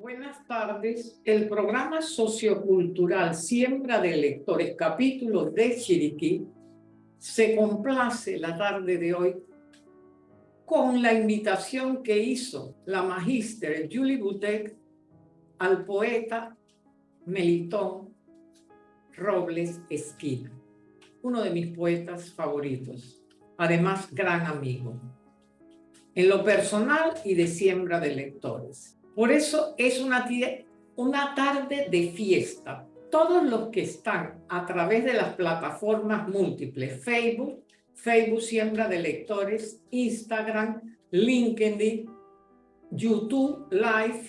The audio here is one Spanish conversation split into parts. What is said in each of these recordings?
Buenas tardes. El programa sociocultural Siembra de Lectores, capítulo de Chiriquí, se complace la tarde de hoy con la invitación que hizo la magíster Julie Butek al poeta Melitón Robles Esquina, uno de mis poetas favoritos, además gran amigo, en lo personal y de siembra de lectores. Por eso es una, una tarde de fiesta. Todos los que están a través de las plataformas múltiples, Facebook, Facebook Siembra de Lectores, Instagram, LinkedIn, YouTube Live,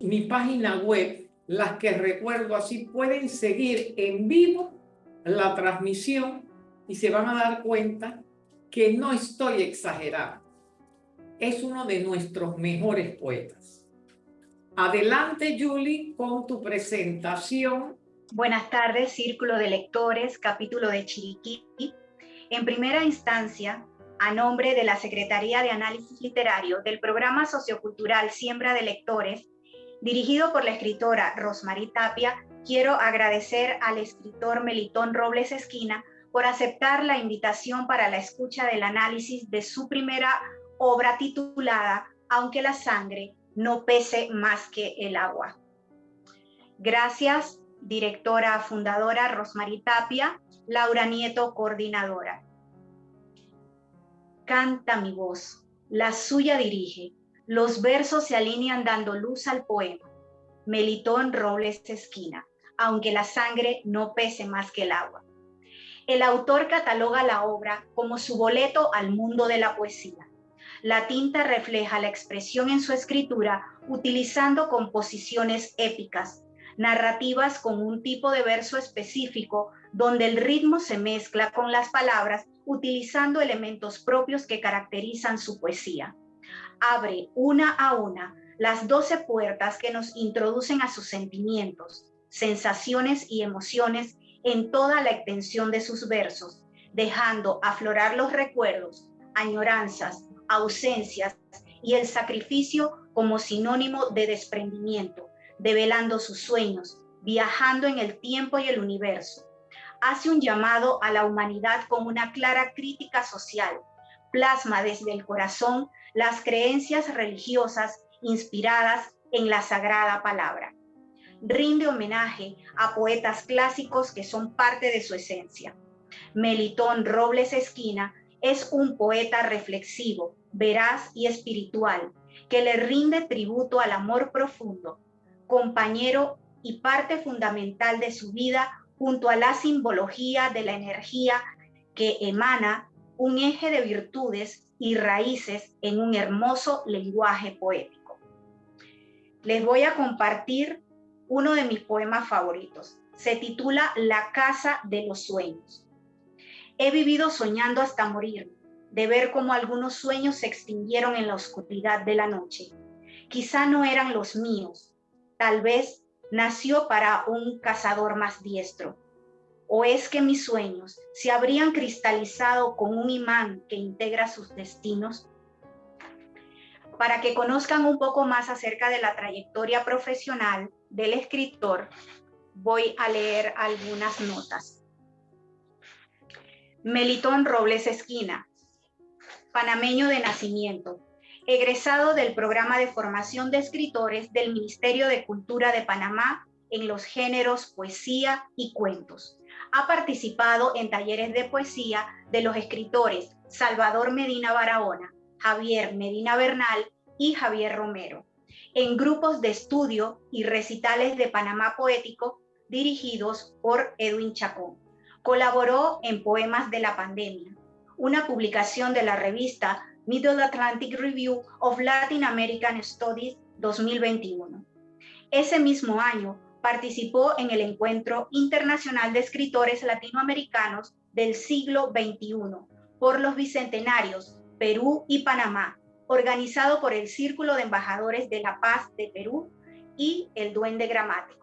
mi página web, las que recuerdo así, pueden seguir en vivo la transmisión y se van a dar cuenta que no estoy exagerando. Es uno de nuestros mejores poetas. Adelante, Julie, con tu presentación. Buenas tardes, Círculo de Lectores, capítulo de Chiriquí. En primera instancia, a nombre de la Secretaría de Análisis Literario del Programa Sociocultural Siembra de Lectores, dirigido por la escritora Rosmarie Tapia, quiero agradecer al escritor Melitón Robles Esquina por aceptar la invitación para la escucha del análisis de su primera obra titulada Aunque la sangre no pese más que el agua. Gracias, directora fundadora Rosmarie Tapia, Laura Nieto, coordinadora. Canta mi voz, la suya dirige, los versos se alinean dando luz al poema. Melitón Robles Esquina, aunque la sangre no pese más que el agua. El autor cataloga la obra como su boleto al mundo de la poesía la tinta refleja la expresión en su escritura utilizando composiciones épicas, narrativas con un tipo de verso específico donde el ritmo se mezcla con las palabras utilizando elementos propios que caracterizan su poesía. Abre una a una las doce puertas que nos introducen a sus sentimientos, sensaciones y emociones en toda la extensión de sus versos, dejando aflorar los recuerdos, añoranzas, ausencias y el sacrificio como sinónimo de desprendimiento, develando sus sueños, viajando en el tiempo y el universo. Hace un llamado a la humanidad con una clara crítica social, plasma desde el corazón las creencias religiosas inspiradas en la sagrada palabra. Rinde homenaje a poetas clásicos que son parte de su esencia. Melitón Robles Esquina es un poeta reflexivo, veraz y espiritual, que le rinde tributo al amor profundo, compañero y parte fundamental de su vida junto a la simbología de la energía que emana un eje de virtudes y raíces en un hermoso lenguaje poético. Les voy a compartir uno de mis poemas favoritos. Se titula La Casa de los Sueños. He vivido soñando hasta morir, de ver cómo algunos sueños se extinguieron en la oscuridad de la noche. Quizá no eran los míos, tal vez nació para un cazador más diestro. ¿O es que mis sueños se habrían cristalizado con un imán que integra sus destinos? Para que conozcan un poco más acerca de la trayectoria profesional del escritor, voy a leer algunas notas. Melitón Robles Esquina, panameño de nacimiento, egresado del programa de formación de escritores del Ministerio de Cultura de Panamá en los géneros poesía y cuentos. Ha participado en talleres de poesía de los escritores Salvador Medina Barahona, Javier Medina Bernal y Javier Romero, en grupos de estudio y recitales de Panamá Poético dirigidos por Edwin Chacón. Colaboró en Poemas de la Pandemia, una publicación de la revista Middle Atlantic Review of Latin American Studies 2021. Ese mismo año participó en el Encuentro Internacional de Escritores Latinoamericanos del siglo XXI por los Bicentenarios Perú y Panamá, organizado por el Círculo de Embajadores de la Paz de Perú y el Duende Gramático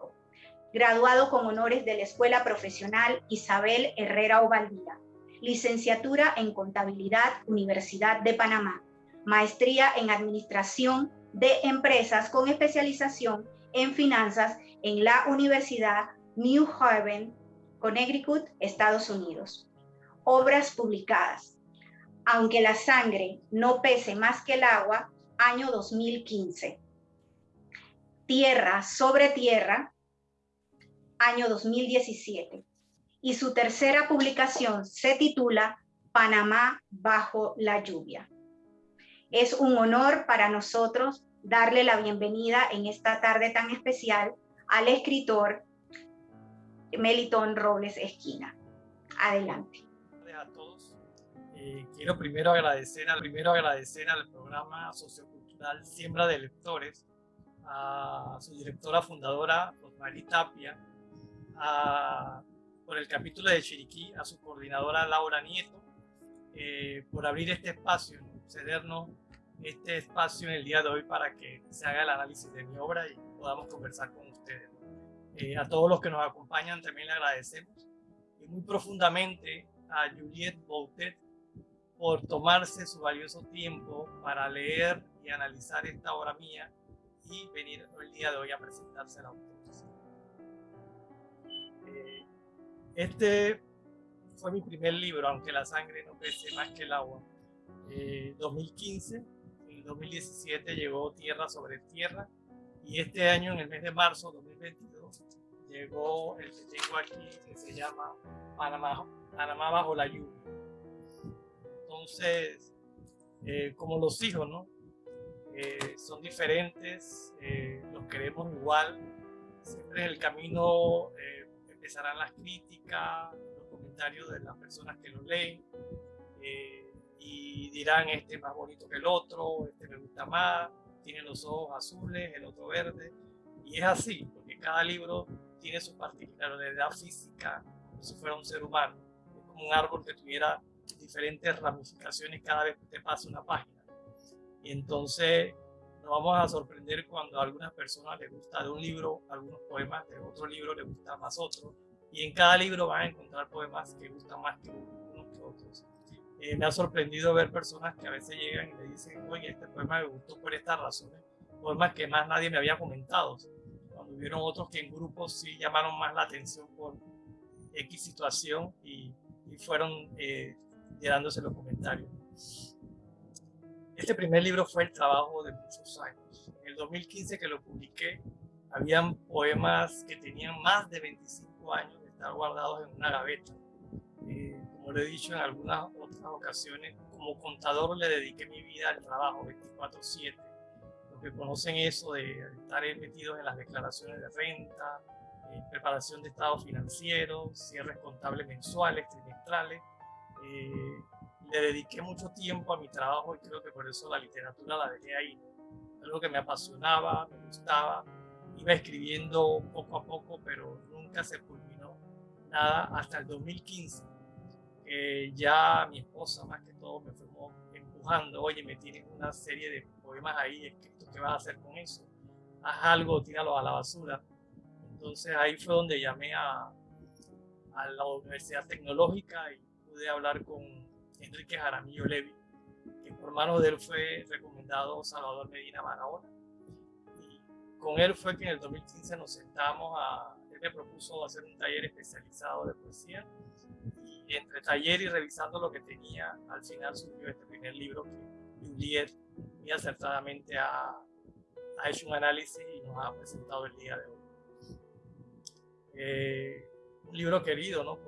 graduado con honores de la Escuela Profesional Isabel Herrera Ovaldía, licenciatura en Contabilidad Universidad de Panamá, maestría en Administración de Empresas con especialización en finanzas en la Universidad New Haven, Connecticut, Estados Unidos. Obras publicadas. Aunque la sangre no pese más que el agua, año 2015. Tierra sobre Tierra, año 2017. Y su tercera publicación se titula Panamá bajo la lluvia. Es un honor para nosotros darle la bienvenida en esta tarde tan especial al escritor Melitón Robles Esquina. Adelante. A todos. Eh, quiero primero agradecer, al, primero agradecer al programa sociocultural Siembra de Lectores, a su directora fundadora, Rosmarie Tapia, por el capítulo de Chiriquí, a su coordinadora Laura Nieto, eh, por abrir este espacio, cedernos este espacio en el día de hoy para que se haga el análisis de mi obra y podamos conversar con ustedes. Eh, a todos los que nos acompañan también le agradecemos y muy profundamente a Juliette Boutet por tomarse su valioso tiempo para leer y analizar esta obra mía y venir el día de hoy a presentarse a ustedes. Eh, este fue mi primer libro, aunque la sangre no pese más que el agua. Eh, 2015, en 2017 llegó Tierra sobre Tierra y este año, en el mes de marzo 2022, llegó el que tengo aquí que se llama Panamá, Panamá bajo la lluvia. Entonces, eh, como los hijos, ¿no? Eh, son diferentes, eh, los queremos igual. Siempre en el camino empezarán las críticas, los comentarios de las personas que lo leen y dirán este es más bonito que el otro, este me gusta más, tiene los ojos azules, el otro verde. Y es así, porque cada libro tiene su particularidad física, como si fuera un ser humano. Es como un árbol que tuviera diferentes ramificaciones cada vez que te pasa una página. Y entonces nos vamos a sorprender cuando a algunas personas les gusta de un libro algunos poemas, de otro libro les gusta más otro. Y en cada libro van a encontrar poemas que gustan más que unos que otros. Eh, me ha sorprendido ver personas que a veces llegan y me dicen, oye, este poema me gustó por estas razones, poemas que más nadie me había comentado hubieron otros que en grupos sí llamaron más la atención por X situación y, fueron eh, llenándose los comentarios. Este primer libro fue el trabajo de muchos años. En el 2015 que lo publiqué, habían poemas que tenían más de 25 años de estar guardados en una gaveta. Eh, como lo he dicho en algunas otras ocasiones, como contador le dediqué mi vida al trabajo 24/7 que conocen eso de estar metidos en las declaraciones de renta, eh, preparación de estados financieros, cierres contables mensuales, trimestrales. Eh, le dediqué mucho tiempo a mi trabajo y creo que por eso la literatura la dejé ahí. Algo que me apasionaba, me gustaba. Iba escribiendo poco a poco, pero nunca se culminó nada hasta el 2015. que ya mi esposa, más que todo, me fue empujando. Oye, me tienen una serie de poemas ahí escritos, ¿qué vas a hacer con eso? Haz algo, tíralo a la basura. Entonces ahí fue donde llamé a, a la Universidad Tecnológica y pude hablar con Enrique Jaramillo Levi, que por manos de él fue recomendado Salvador Medina Barahona. Y con él fue que en el 2015 nos sentamos a, él me propuso hacer un taller especializado de poesía y entre taller y revisando lo que tenía, al final surgió este primer libro que Juliet muy acertadamente ha, ha, hecho un análisis y nos ha presentado el día de hoy. Eh, un libro querido, ¿no?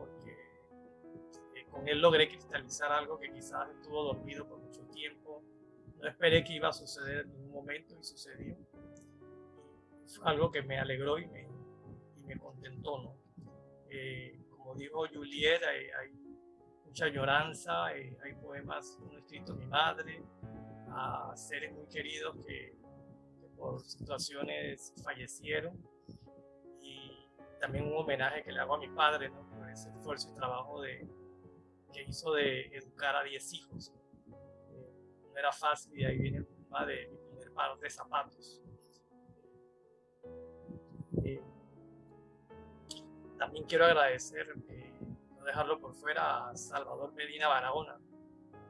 Con él logré cristalizar algo que quizás estuvo dormido por mucho tiempo. No esperé que iba a suceder en ningún momento y sucedió. Fue algo que me alegró y me, y me contentó, ¿no? Eh, como dijo Juliet, hay, hay mucha añoranza, hay poemas, uno escrito mi madre, a seres muy queridos que, por situaciones fallecieron y también un homenaje que le hago a mi padre por ese esfuerzo y trabajo de, que hizo de educar a 10 hijos. Eh, no era fácil y ahí viene el tema de mi primer par de zapatos. Eh, también quiero agradecer, eh, no dejarlo por fuera, a Salvador Medina Barahona,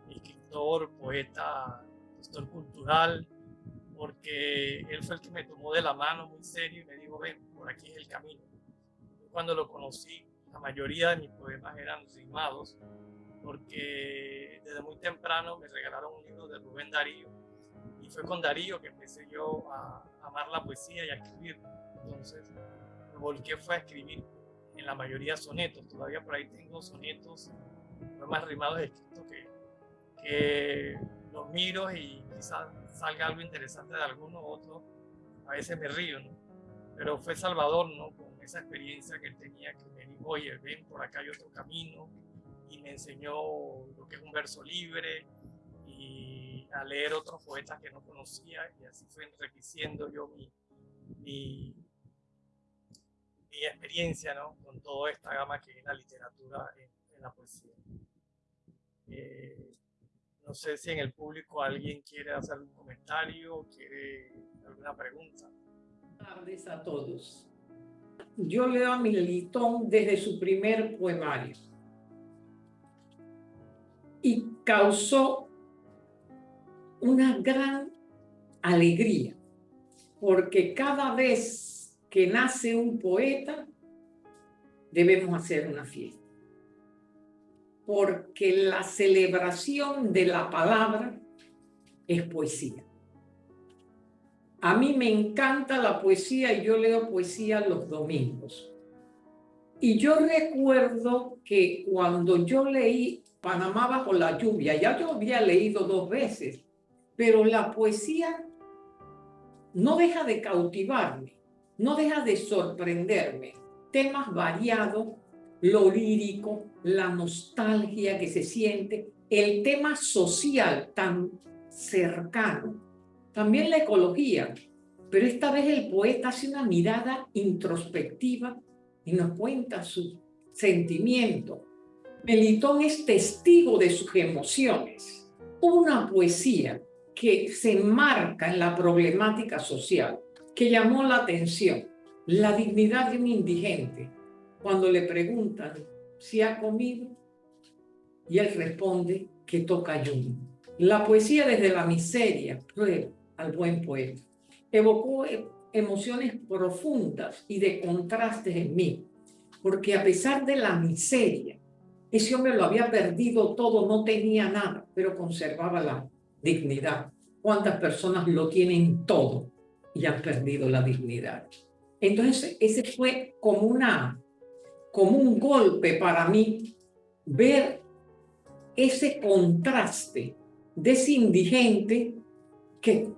escritor, poeta, gestor cultural, porque él fue el que me tomó de la mano muy serio y me dijo, ven, por aquí es el camino. Cuando lo conocí, la mayoría de mis poemas eran rimados, porque desde muy temprano me regalaron un libro de Rubén Darío, y fue con Darío que empecé yo a amar la poesía y a escribir. Entonces, me volqué fue a escribir en la mayoría sonetos, todavía por ahí tengo sonetos, poemas rimados escritos que, que los miro y quizás salga algo interesante de alguno u otro, a veces me río, ¿no? Pero fue Salvador, ¿no? Con esa experiencia que él tenía, que me dijo, oye, ven, por acá hay otro camino, y me enseñó lo que es un verso libre, y a leer otros poetas que no conocía, y así fue enriqueciendo yo mi, mi, mi experiencia, ¿no? Con toda esta gama que es la literatura en, la poesía. Eh, no sé si en el público alguien quiere hacer un comentario, quiere alguna pregunta. Tardes a todos. Yo leo a Militón desde su primer poemario y causó una gran alegría, porque cada vez que nace un poeta, debemos hacer una fiesta porque la celebración de la palabra es poesía. A mí me encanta la poesía y yo leo poesía los domingos. Y yo recuerdo que cuando yo leí Panamá bajo la lluvia, ya yo había leído dos veces, pero la poesía no deja de cautivarme, no deja de sorprenderme. Temas variados, lo lírico, la nostalgia que se siente, el tema social tan cercano, también la ecología, pero esta vez el poeta hace una mirada introspectiva y nos cuenta su sentimiento. Melitón es testigo de sus emociones, una poesía que se enmarca en la problemática social, que llamó la atención, la dignidad de un indigente, cuando le preguntan si ha comido y él responde que toca ayuno. La poesía desde la miseria prueba al buen poeta. Evocó emociones profundas y de contrastes en mí, porque a pesar de la miseria, ese hombre lo había perdido todo, no tenía nada, pero conservaba la dignidad. ¿Cuántas personas lo tienen todo y han perdido la dignidad? Entonces, ese fue como un golpe para mí ver ese contraste de ese indigente que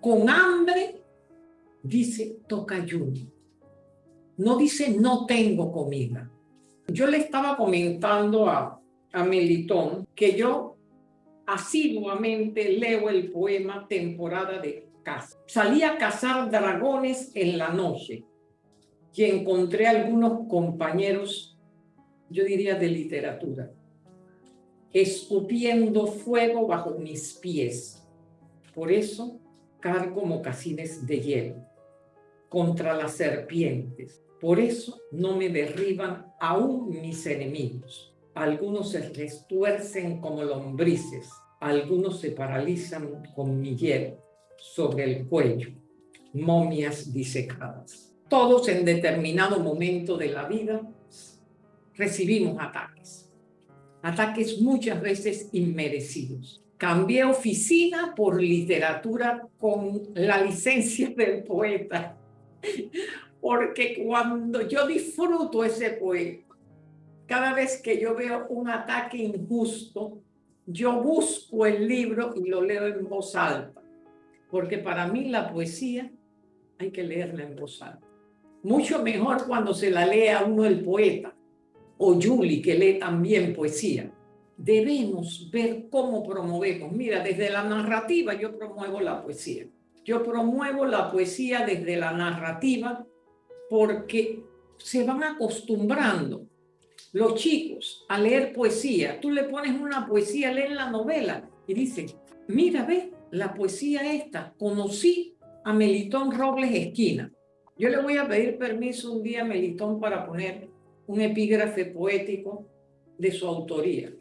con hambre dice toca ayuno. No dice no tengo comida. Yo le estaba comentando a, a Melitón que yo asiduamente leo el poema Temporada de Caza. Salí a cazar dragones en la noche y encontré algunos compañeros, yo diría de literatura, escupiendo fuego bajo mis pies. Por eso cargo mocasines de hielo contra las serpientes. Por eso no me derriban aún mis enemigos. Algunos se restuercen como lombrices, algunos se paralizan con mi hielo sobre el cuello, momias disecadas. Todos en determinado momento de la vida recibimos ataques. Ataques muchas veces inmerecidos. Cambié oficina por literatura con la licencia del poeta. Porque cuando yo disfruto ese poema, cada vez que yo veo un ataque injusto, yo busco el libro y lo leo en voz alta. Porque para mí la poesía hay que leerla en voz alta. Mucho mejor cuando se la lee a uno el poeta o Julie que lee también poesía. Debemos ver cómo promovemos. Mira, desde la narrativa yo promuevo la poesía. Yo promuevo la poesía desde la narrativa porque se van acostumbrando los chicos a leer poesía. Tú le pones una poesía, leen la novela y dicen, mira, ve, la poesía esta, conocí a Melitón Robles Esquina. Yo le voy a pedir permiso un día a Melitón para poner un epígrafe poético de su autoría.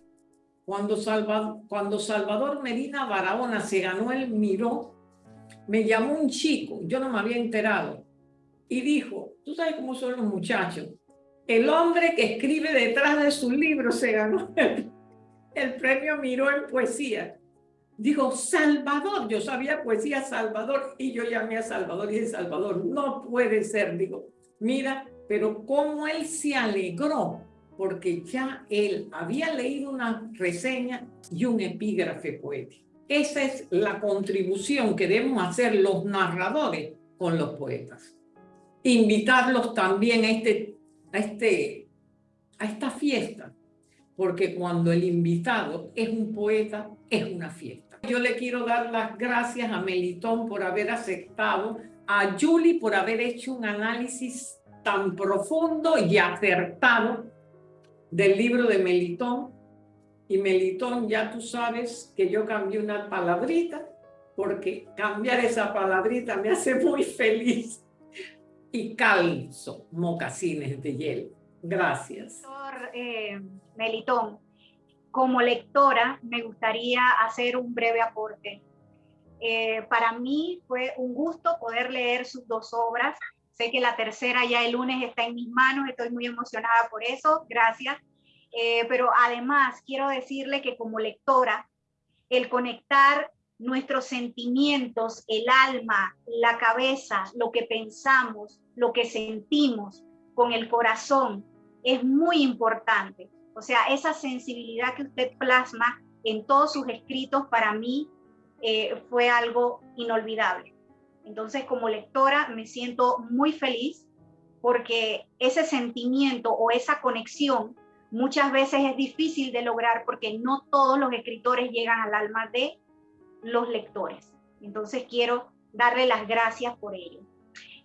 Cuando, cuando Salvador Medina Barahona se ganó el Miró me llamó un chico, yo no me había enterado, y dijo, tú sabes cómo son los muchachos, el hombre que escribe detrás de su libro se ganó el, premio Miró en poesía. Dijo, Salvador, yo sabía poesía Salvador y yo llamé a Salvador y dije, Salvador, no puede ser. Digo, mira, pero cómo él se alegró porque ya él había leído una reseña y un epígrafe poético. Esa es la contribución que debemos hacer los narradores con los poetas. Invitarlos también a, este, a, este, a esta fiesta, porque cuando el invitado es un poeta, es una fiesta. Yo le quiero dar las gracias a Melitón por haber aceptado, a Julie por haber hecho un análisis tan profundo y acertado del libro de Melitón. Y Melitón, ya tú sabes que yo cambié una palabrita, porque cambiar esa palabrita me hace muy feliz. Y calzo mocasines de hielo. Gracias. Doctor eh, Melitón, como lectora me gustaría hacer un breve aporte. Eh, para mí fue un gusto poder leer sus dos obras, Sé que la tercera ya el lunes está en mis manos, estoy muy emocionada por eso, gracias. Eh, pero además quiero decirle que como lectora, el conectar nuestros sentimientos, el alma, la cabeza, lo que pensamos, lo que sentimos con el corazón, es muy importante. O sea, esa sensibilidad que usted plasma en todos sus escritos para mí eh, fue algo inolvidable. Entonces, como lectora, me siento muy feliz porque ese sentimiento o esa conexión muchas veces es difícil de lograr porque no todos los escritores llegan al alma de los lectores. Entonces, quiero darle las gracias por ello.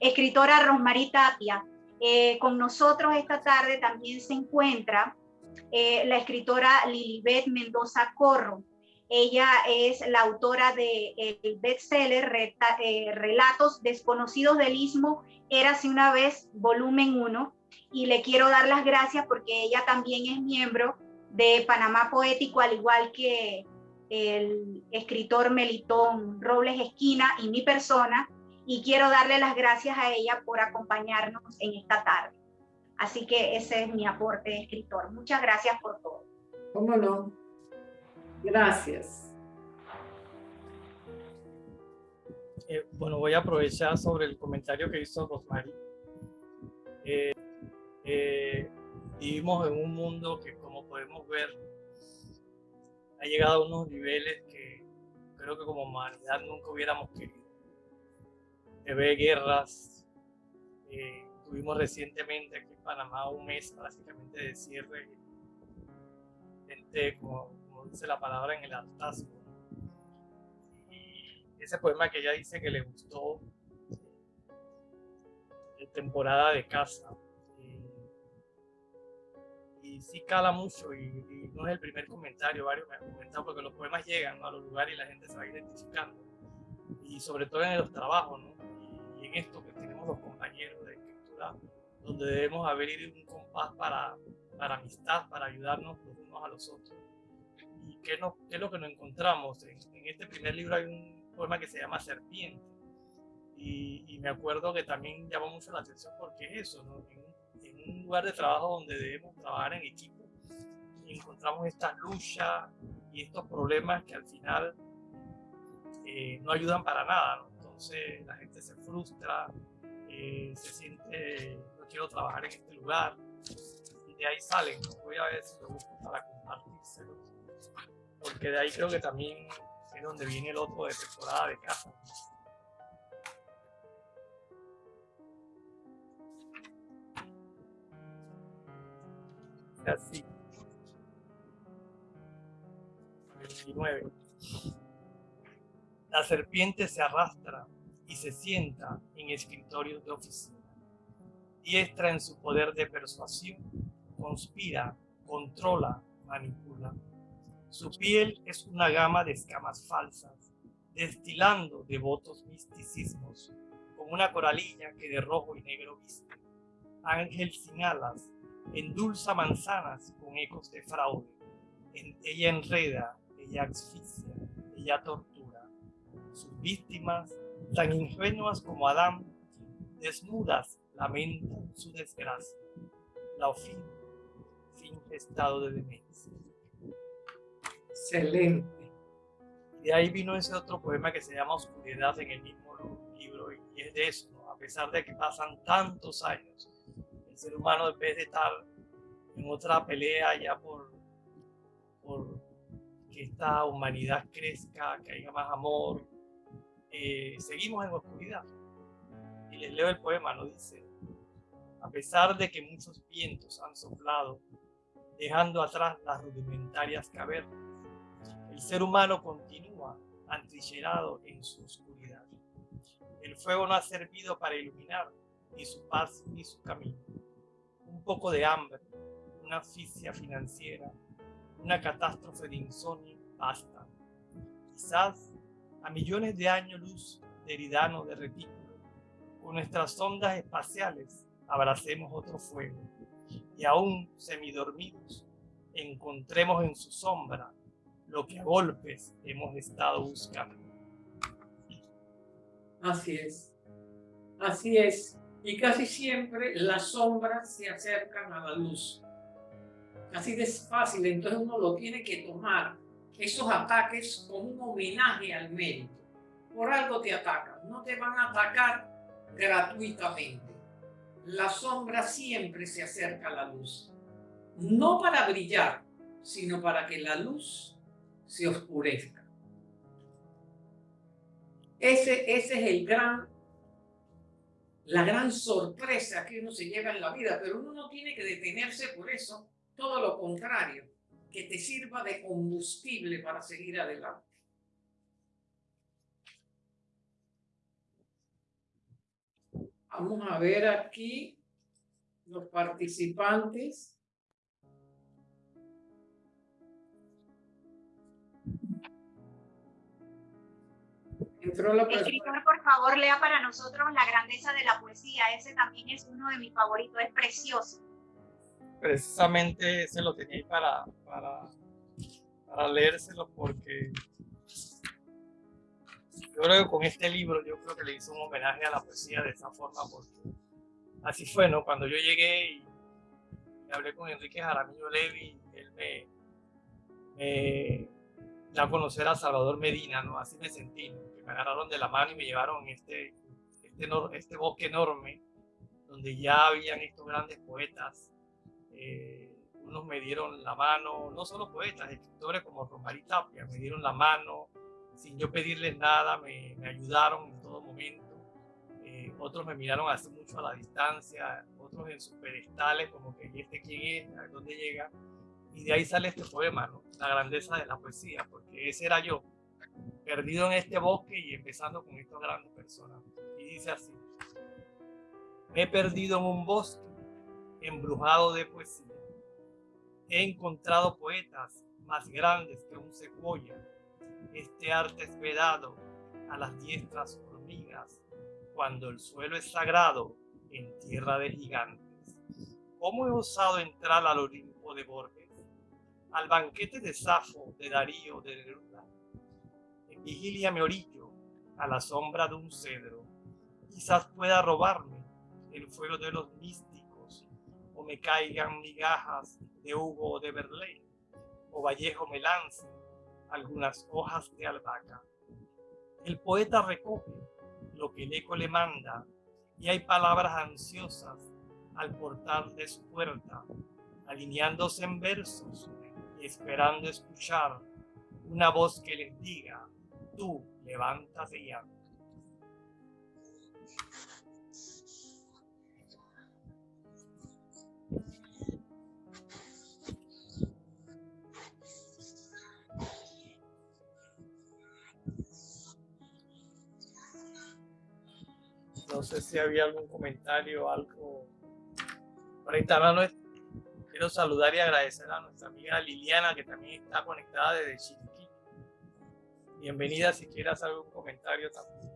Escritora Rosmarie Tapia, eh, con nosotros esta tarde también se encuentra eh, la escritora Lilibet Mendoza Corro. Ella es la autora de bestseller eh, Relatos Desconocidos del Istmo, Érase una vez, volumen 1, y le quiero dar las gracias porque ella también es miembro de Panamá Poético, al igual que el escritor Melitón Robles Esquina y mi persona, y quiero darle las gracias a ella por acompañarnos en esta tarde. Así que ese es mi aporte de escritor. Muchas gracias por todo. ¿Cómo no? Gracias. Eh, bueno, voy a aprovechar sobre el comentario que hizo Rosmarie. Eh, eh, vivimos en un mundo que, como podemos ver, ha llegado a unos niveles que creo que como humanidad nunca hubiéramos querido. Se ve guerras. tuvimos recientemente aquí en Panamá un mes básicamente de cierre. Gente como dice la palabra en el hartazgo. Y ese poema que ella dice que le gustó, de temporada de casa. Y, sí cala mucho y, no es el primer comentario, varios me han comentado porque los poemas llegan a los lugares y la gente se va identificando. Y sobre todo en los trabajos, ¿no? y, en esto que tenemos los compañeros de escritura, donde debemos haber ido un compás para, para amistad, para ayudarnos los unos a los otros y qué, no, qué es lo que nos encontramos. En, este primer libro hay un poema que se llama Serpiente. Y, y, me acuerdo que también llamó mucho la atención porque es eso, ¿no? en, un lugar de trabajo donde debemos trabajar en equipo y encontramos estas luchas y estos problemas que al final eh, no ayudan para nada. Entonces la gente se frustra, eh, se siente, no quiero trabajar en este lugar. Y de ahí salen, voy a ver si lo busco para compartírselos porque de ahí creo que también es donde viene el otro de temporada de casa. Así. 29. La serpiente se arrastra y se sienta en escritorios de oficina. Diestra en su poder de persuasión, conspira, controla, manipula su piel es una gama de escamas falsas, destilando devotos misticismos, como una coralilla que de rojo y negro viste. Ángel sin alas, endulza manzanas con ecos de fraude. ella enreda, ella asfixia, ella tortura. Sus víctimas, tan ingenuas como Adán, desnudas lamentan su desgracia. La ofin finge estado de demencia. Excelente. Y de ahí vino ese otro poema que se llama Oscuridad en el mismo libro, y es de eso, a pesar de que pasan tantos años, ser humano en vez de estar en otra pelea ya por, por que esta humanidad crezca, que haya más amor, eh, seguimos en oscuridad. Y les leo el poema, lo dice, a pesar de que muchos vientos han soplado, dejando atrás las rudimentarias cavernas, el ser humano continúa antrillerado en su oscuridad. El fuego no ha servido para iluminar ni su paz ni su camino. Poco de hambre, una asfixia financiera, una catástrofe de insomnio basta. Quizás a millones de años luz de eridano de retículo, con nuestras ondas espaciales abracemos otro fuego y aún semidormidos encontremos en su sombra lo que a golpes hemos estado buscando. Así es, así es. Y casi siempre las sombras se acercan a la luz. Así de fácil, entonces uno lo tiene que tomar esos ataques como un homenaje al mérito. Por algo te atacan, no te van a atacar gratuitamente. La sombra siempre se acerca a la luz, no para brillar, sino para que la luz se oscurezca. Ese, ese es el gran, la gran sorpresa que uno se lleva en la vida, pero uno no tiene que detenerse por eso, todo lo contrario que te sirva de combustible para seguir adelante. Vamos a ver aquí los participantes. Entró la Escritor, por favor, lea para nosotros la grandeza de la poesía. Ese también es uno de mis favoritos, es precioso precisamente se lo tenía para, para, para leérselo porque yo creo que con este libro yo creo que le hizo un homenaje a la poesía de esa forma porque así fue, ¿no? Cuando yo llegué y, hablé con Enrique Jaramillo Levi, él me, a conocer a Salvador Medina, ¿no? Así me sentí, que me agarraron de la mano y me llevaron este, este, este bosque enorme donde ya habían estos grandes poetas eh, unos me dieron la mano, no solo poetas, escritores como Romari Tapia, me dieron la mano, sin yo pedirles nada, me, ayudaron en todo momento. Eh, otros me miraron hace mucho a la distancia, otros en sus pedestales, como que, ¿y este quién es? ¿A dónde llega? Y de ahí sale este poema, ¿no? La grandeza de la poesía, porque ese era yo, perdido en este bosque y empezando con estas grandes personas. Y dice así, me he perdido en un bosque embrujado de poesía. He encontrado poetas más grandes que un secuoya. Este arte es vedado a las diestras hormigas cuando el suelo es sagrado en tierra de gigantes. ¿Cómo he osado entrar al Olimpo de Borges, al banquete de Safo, de Darío, de Neruda? En vigilia me orillo a la sombra de un cedro. Quizás pueda robarme el fuego de los místicos me caigan migajas de Hugo de Berlín, o Vallejo me lance algunas hojas de albahaca. El poeta recoge lo que el eco le manda y hay palabras ansiosas al portal de su puerta, alineándose en versos esperando escuchar una voz que les diga, tú levántate ya. No sé si había algún comentario, algo. Por ahí quiero saludar y agradecer a nuestra amiga Liliana, que también está conectada desde Chiriquí. Bienvenida si quieras algún comentario también.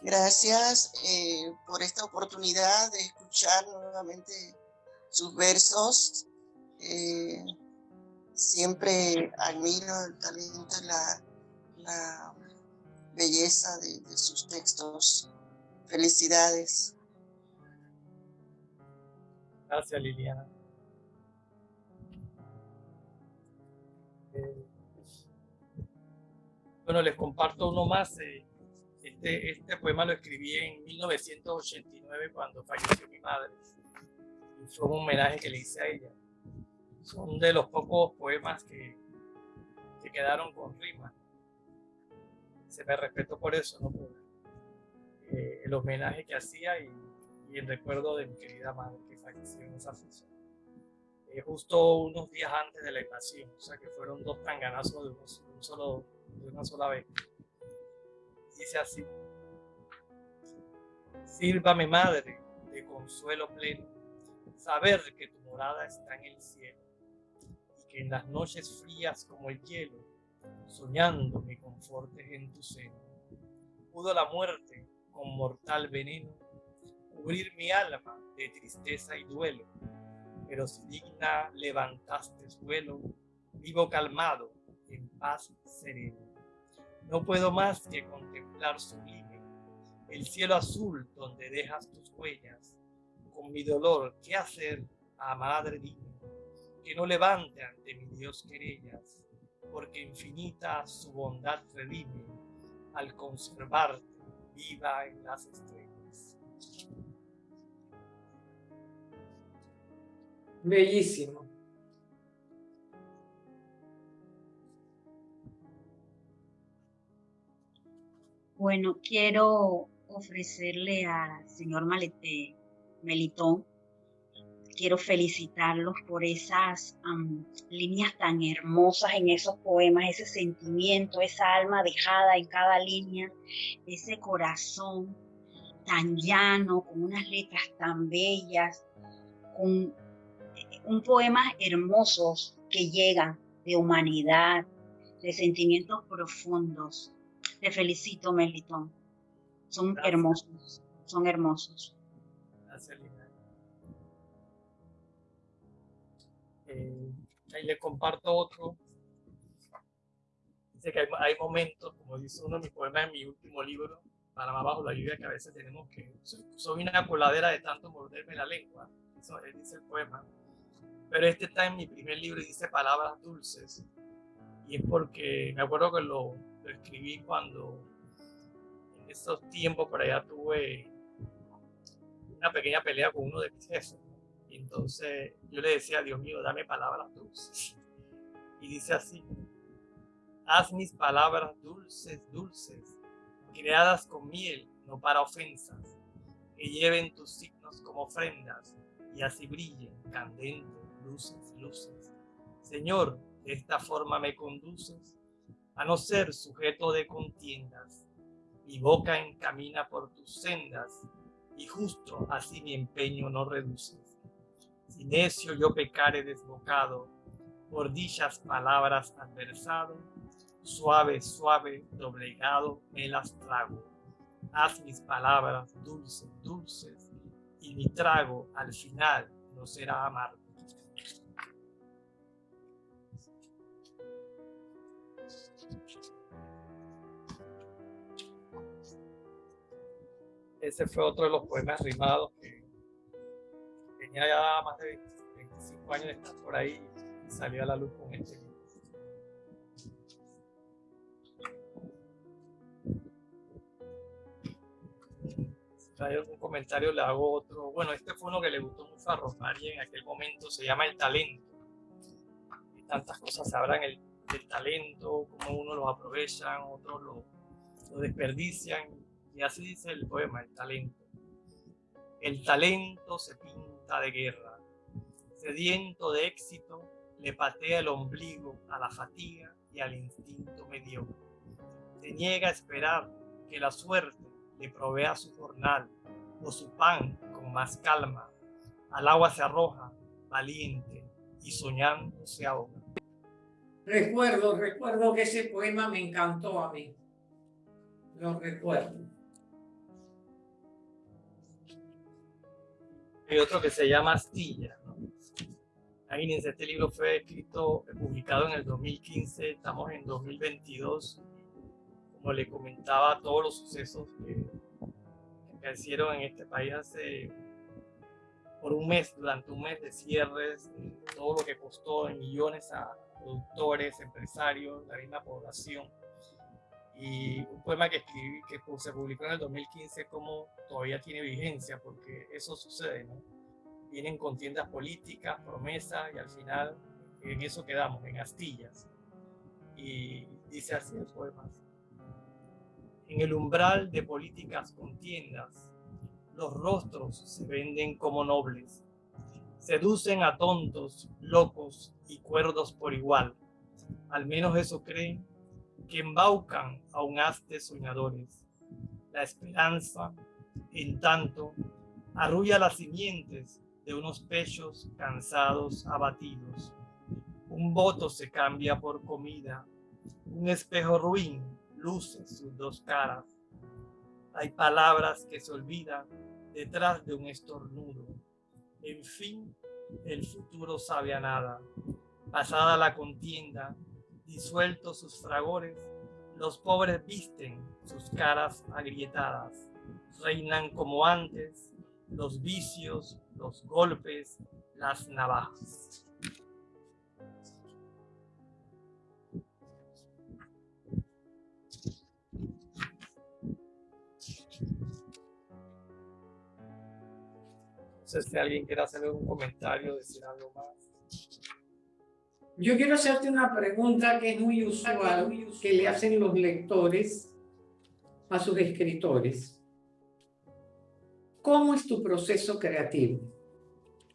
Gracias eh, por esta oportunidad de escuchar nuevamente sus versos. Eh, siempre admiro el talento y la belleza de sus textos. Felicidades. Gracias, Liliana. Eh, bueno, les comparto uno más. Eh, este, este poema lo escribí en 1989 cuando falleció mi madre. Y fue un homenaje que le hice a ella. Son de los pocos poemas que, que quedaron con rima. Se me respeto por eso, ¿no? Eh, el homenaje que hacía y, el recuerdo de mi querida madre que. Eh, justo unos días antes de la invasión, o sea que fueron dos tanganazos de, de, un solo, de una sola vez. Dice así, sírvame madre de consuelo pleno, saber que tu morada está en el cielo y que en las noches frías como el hielo, soñando me confortes en tu seno. Pudo la muerte con mortal veneno cubrir mi alma de tristeza y duelo, pero si digna levantaste vuelo, vivo calmado, en paz sereno. No puedo más que contemplar sublime el cielo azul donde dejas tus huellas. Con mi dolor, ¿qué hacer? A madre dime, que no levante ante mi Dios querellas, porque infinita su bondad redime al conservarte viva en las estrellas. Bellísimo. Bueno, quiero ofrecerle al señor Malete Melitón, quiero felicitarlos por esas líneas tan hermosas en esos poemas, ese sentimiento, esa alma dejada en cada línea, ese corazón tan llano, con unas letras tan bellas, con un poemas hermosos que llegan de humanidad, de sentimientos profundos. Te felicito, Melitón. Son Gracias. hermosos, son hermosos. Gracias, Lina. Eh, ahí le comparto otro. Dice que hay, hay, momentos, como dice uno de mis poemas en mi último libro, para más bajo la lluvia, que a veces tenemos que... Soy, soy una coladera de tanto morderme la lengua. Eso dice el poema. Pero este está en mi primer libro y dice palabras dulces. Y es porque me acuerdo que lo, escribí cuando en esos tiempos por allá tuve una pequeña pelea con uno de mis jefes. Y entonces yo le decía, Dios mío, dame palabras dulces. Y dice así, haz mis palabras dulces, dulces, creadas con miel, no para ofensas, que lleven tus signos como ofrendas y así brillen candentes, luces, luces. Señor, de esta forma me conduces a no ser sujeto de contiendas. Mi boca encamina por tus sendas, y justo así mi empeño no reduces. Si necio yo pecare desbocado, por dichas palabras adversado, suave, suave, doblegado, me las trago. Haz mis palabras dulces, dulces, y mi trago al final no será amargo. Ese fue otro de los poemas rimados que tenía ya más de 25 años de estar por ahí y salió a la luz con este. Si hay algún comentario le hago otro. Bueno, este fue uno que le gustó mucho a Rosmarie en aquel momento, se llama El Talento. Tantas cosas se hablan el, talento, cómo uno lo aprovechan, otros lo, lo desperdician y así dice el poema, el talento. El talento se pinta de guerra. Sediento de éxito, le patea el ombligo a la fatiga y al instinto mediocre. Se niega a esperar que la suerte le provea su jornal o su pan con más calma. Al agua se arroja, valiente, y soñando se ahoga. Recuerdo, recuerdo que ese poema me encantó a mí. Lo recuerdo. Hay otro que se llama Astilla. ¿no? Imagínense, este libro fue escrito, publicado en el 2015, estamos en 2022. como le comentaba, todos los sucesos que, que hicieron en este país hace por un mes, durante un mes de cierres, todo lo que costó en millones a productores, empresarios, la misma población. Y un poema que escribí, que se publicó en el 2015, como todavía tiene vigencia, porque eso sucede, ¿no? Vienen contiendas políticas, promesas, y al final en eso quedamos, en astillas. Y dice así el poema. En el umbral de políticas contiendas, los rostros se venden como nobles. Seducen a tontos, locos y cuerdos por igual. Al menos eso creen que embaucan a un haz de soñadores. La esperanza, en tanto, arrulla las simientes de unos pechos cansados, abatidos. Un voto se cambia por comida. Un espejo ruin luce sus dos caras. Hay palabras que se olvidan detrás de un estornudo. En fin, el futuro sabe a nada. Pasada la contienda, disueltos sus fragores, los pobres visten sus caras agrietadas. Reinan como antes los vicios, los golpes, las navajas. sé si alguien quiere hacer un comentario, decir algo más. Yo quiero hacerte una pregunta que es muy usual, que le hacen los lectores a sus escritores. ¿Cómo es tu proceso creativo?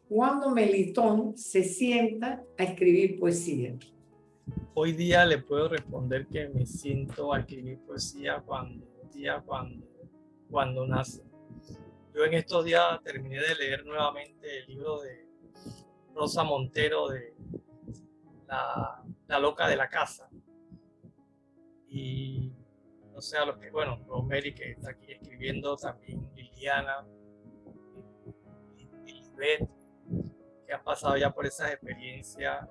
¿Cuándo Melitón se sienta a escribir poesía? Hoy día le puedo responder que me siento a escribir poesía cuando, día cuando, cuando nace yo en estos días terminé de leer nuevamente el libro de Rosa Montero de La, loca de la casa. Y no sé, a los que, bueno, Rosemary que está aquí escribiendo, también Liliana, Lisbeth, que han pasado ya por esas experiencias.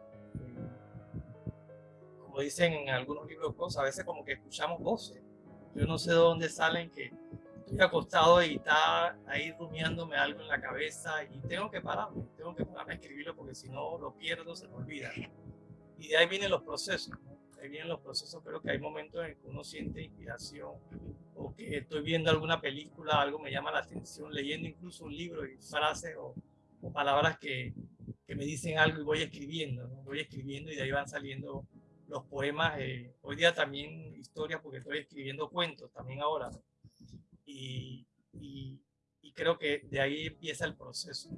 Como dicen en algunos libros, cosas, a veces como que escuchamos voces. Yo no sé de dónde salen que estoy acostado y está ahí rumiándome algo en la cabeza y tengo que pararme, tengo que pararme a escribirlo porque si no lo pierdo, se me olvida. Y de ahí vienen los procesos, ahí vienen los procesos, creo que hay momentos en que uno siente inspiración o que estoy viendo alguna película, algo me llama la atención, leyendo incluso un libro y frases o, palabras que, que, me dicen algo y voy escribiendo, voy escribiendo y de ahí van saliendo los poemas. Eh, hoy día también historias porque estoy escribiendo cuentos también ahora y, y, creo que de ahí empieza el proceso.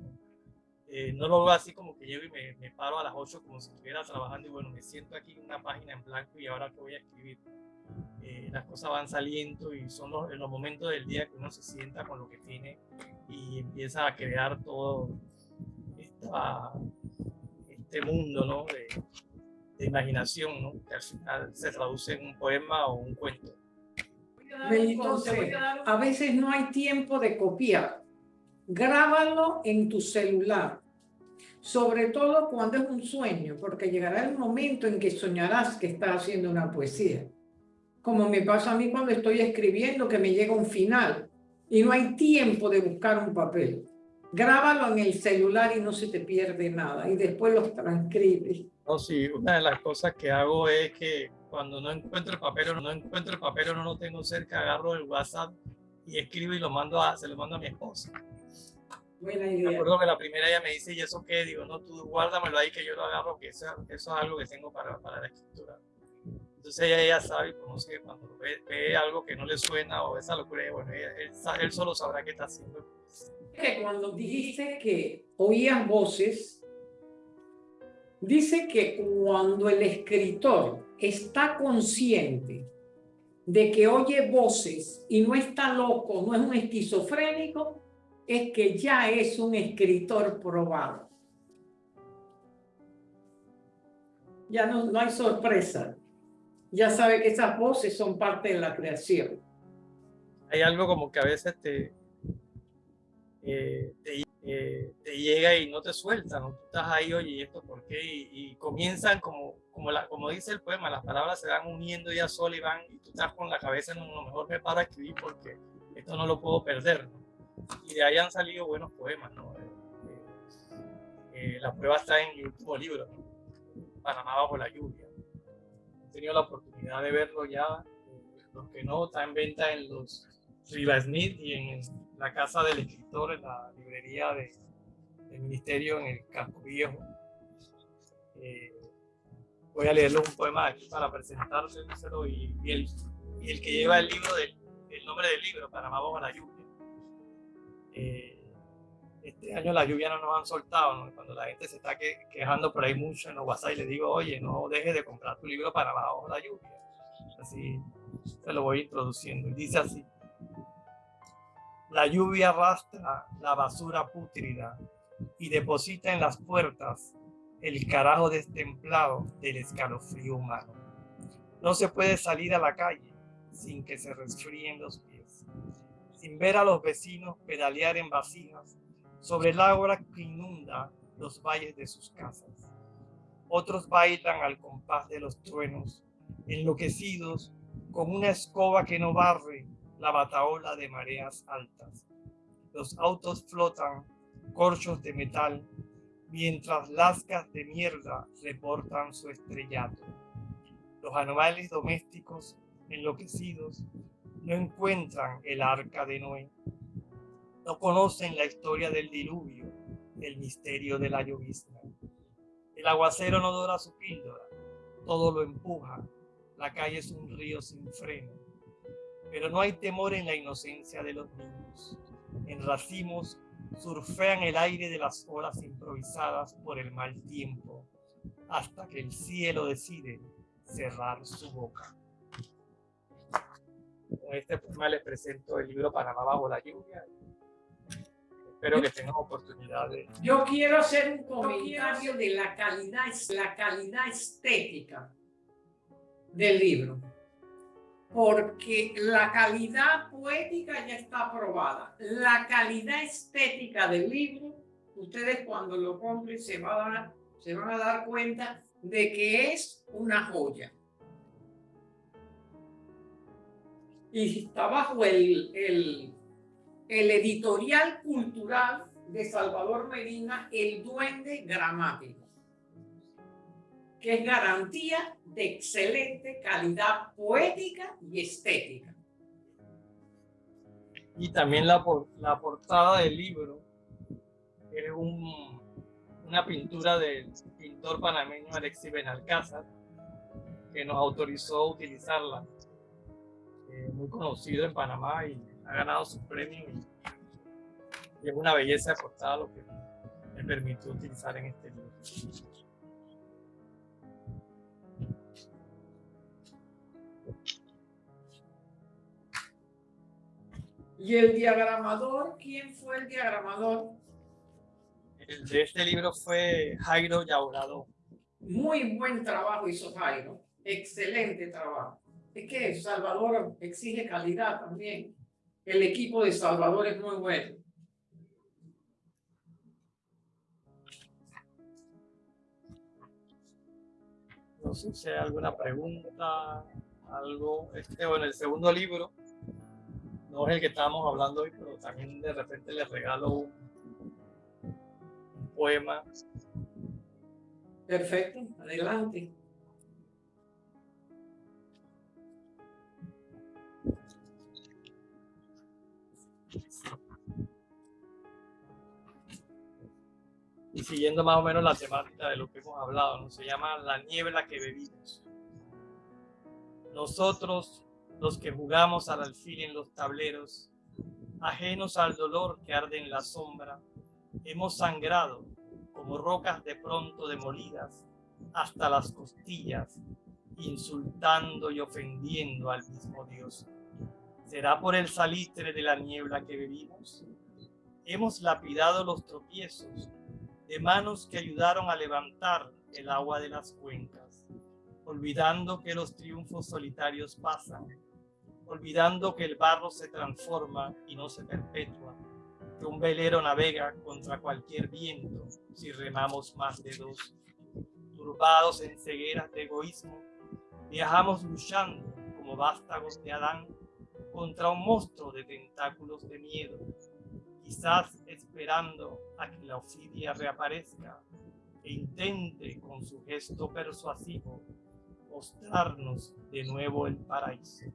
Eh, ¿no? lo veo así como que llego y me, me, paro a las 8 como si estuviera trabajando y bueno, me siento aquí en una página en blanco y ahora que voy a escribir. Eh, las cosas van saliendo y son los, los momentos del día que uno se sienta con lo que tiene y empieza a crear todo esta, este mundo ¿no? de, de imaginación ¿no? que al final se traduce en un poema o un cuento. Entonces, a veces no hay tiempo de copiar. Grábalo en tu celular, sobre todo cuando es un sueño, porque llegará el momento en que soñarás que estás haciendo una poesía. Como me pasa a mí cuando estoy escribiendo, que me llega un final y no hay tiempo de buscar un papel. Grábalo en el celular y no se te pierde nada y después los transcribes. No, sí, una de las cosas que hago es que cuando no encuentro el papel o no encuentro el papel o no lo tengo cerca, agarro el WhatsApp y escribo y lo mando a, se lo mando a mi esposa. Buena idea. Me acuerdo que la primera ella me dice, ¿y eso qué? Digo, no, tú guárdamelo ahí que yo lo agarro, que eso, eso es algo que tengo para, para la escritura. Entonces ella, ella sabe y conoce que cuando ve, algo que no le suena o esa locura, bueno, él, él solo sabrá qué está haciendo. Que cuando dijiste que oías voces, dice que cuando el escritor está consciente de que oye voces y no está loco, no es un esquizofrénico, es que ya es un escritor probado. Ya no, no hay sorpresa. Ya sabe que esas voces son parte de la creación. Hay algo como que a veces te, eh, eh, te llega y no te sueltan, ¿no? tú estás ahí, oye, ¿y esto por qué? Y, comienzan como, como, la, como dice el poema, las palabras se van uniendo ya solas y van, y tú estás con la cabeza en lo mejor me paro a escribir porque esto no lo puedo perder. ¿no? Y de ahí han salido buenos poemas, ¿no? Eh, eh, la prueba está en mi último libro, ¿no? Panamá bajo la lluvia. He tenido la oportunidad de verlo ya, los que no, está en venta en los Riva Smith y en la casa del escritor, en la librería de, del ministerio en el Campo Viejo. Eh, voy a leerle un poema aquí para presentárselo y, y, el, y el que lleva el libro del el nombre del libro, Panamá bajo la lluvia. Eh, este año la lluvia no nos han soltado, cuando la gente se está quejando por ahí mucho en los WhatsApp y le digo, oye, no dejes de comprar tu libro Panamá bajo la lluvia. Así se lo voy introduciendo. Dice así, la lluvia arrastra la basura pútrida y deposita en las puertas el carajo destemplado del escalofrío humano. No se puede salir a la calle sin que se resfríen los pies, sin ver a los vecinos pedalear en vasijas sobre el agua que inunda los valles de sus casas. Otros bailan al compás de los truenos, enloquecidos con una escoba que no barre la bataola de mareas altas. Los autos flotan, corchos de metal, mientras lascas de mierda reportan su estrellato. Los animales domésticos, enloquecidos, no encuentran el arca de Noé. No conocen la historia del diluvio, el misterio de la llovizna. El aguacero no dora su píldora, todo lo empuja. La calle es un río sin freno pero no hay temor en la inocencia de los niños. En racimos surfean el aire de las horas improvisadas por el mal tiempo, hasta que el cielo decide cerrar su boca. Con este poema les presento el libro Panamá bajo la lluvia. Espero que tengan oportunidad de... Yo quiero hacer un comentario de la calidad, la calidad estética del libro porque la calidad poética ya está aprobada. La calidad estética del libro, ustedes cuando lo compren se, van a, se van a dar cuenta de que es una joya. Y está bajo el, el, editorial cultural de Salvador Medina, El Duende Gramático que es garantía de excelente calidad poética y estética. Y también la, la portada del libro es un, una pintura del pintor panameño Alexis Benalcázar, que nos autorizó utilizarla. Eh, muy conocido en Panamá y ha ganado su premio. Y, y es una belleza de portada lo que me permitió utilizar en este libro. ¿Y el diagramador? ¿Quién fue el diagramador? El de este libro fue Jairo Yaurado. Muy buen trabajo hizo Jairo. Excelente trabajo. Es que Salvador exige calidad también. El equipo de Salvador es muy bueno. No sé si hay alguna pregunta, algo. Este, bueno, el segundo libro no es el que estábamos hablando hoy, pero también de repente le regalo un, poema. Perfecto, adelante. Siguiendo más o menos la temática de lo que hemos hablado, ¿no? se llama La niebla que bebimos. Nosotros los que jugamos al alfil en los tableros, ajenos al dolor que arde en la sombra, hemos sangrado como rocas de pronto demolidas hasta las costillas, insultando y ofendiendo al mismo Dios. ¿Será por el salitre de la niebla que bebimos? Hemos lapidado los tropiezos de manos que ayudaron a levantar el agua de las cuencas, olvidando que los triunfos solitarios pasan olvidando que el barro se transforma y no se perpetúa. que un velero navega contra cualquier viento si remamos más de dos. Turbados en cegueras de egoísmo, viajamos luchando como vástagos de Adán contra un monstruo de tentáculos de miedo, quizás esperando a que la ofidia reaparezca e intente con su gesto persuasivo mostrarnos de nuevo el paraíso.